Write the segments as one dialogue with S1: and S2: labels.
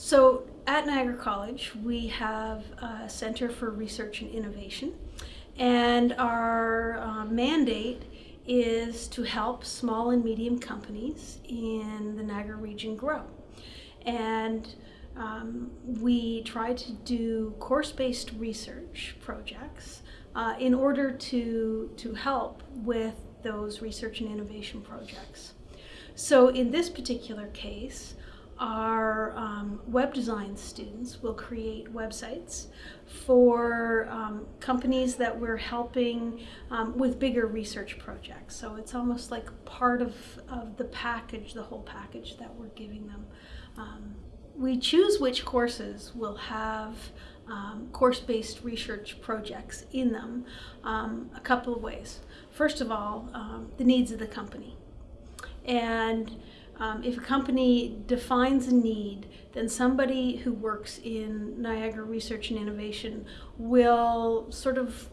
S1: So at Niagara College, we have a Center for Research and Innovation, and our uh, mandate is to help small and medium companies in the Niagara region grow. And um, we try to do course-based research projects uh, in order to, to help with those research and innovation projects. So in this particular case, our web design students will create websites for um, companies that we're helping um, with bigger research projects. So it's almost like part of, of the package, the whole package that we're giving them. Um, we choose which courses will have um, course-based research projects in them um, a couple of ways. First of all, the needs of the company. And um, if a company defines a need, then somebody who works in Niagara Research and Innovation will sort of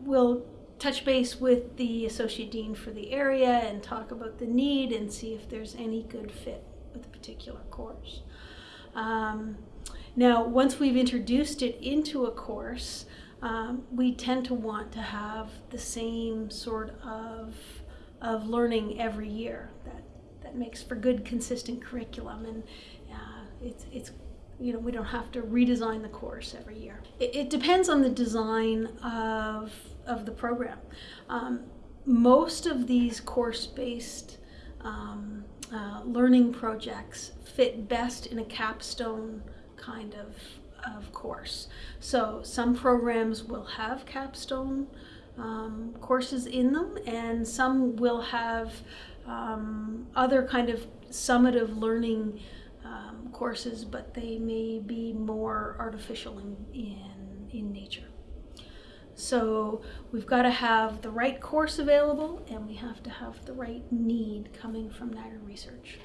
S1: will touch base with the associate dean for the area and talk about the need and see if there's any good fit with a particular course. Um, now, once we've introduced it into a course, um, we tend to want to have the same sort of, of learning every year. That makes for good consistent curriculum and uh, it's, it's you know we don't have to redesign the course every year. It, it depends on the design of, of the program. Um, most of these course-based um, uh, learning projects fit best in a capstone kind of, of course. So some programs will have capstone um, courses in them and some will have um, other kind of summative learning um, courses, but they may be more artificial in, in, in nature. So we've got to have the right course available and we have to have the right need coming from Niagara Research.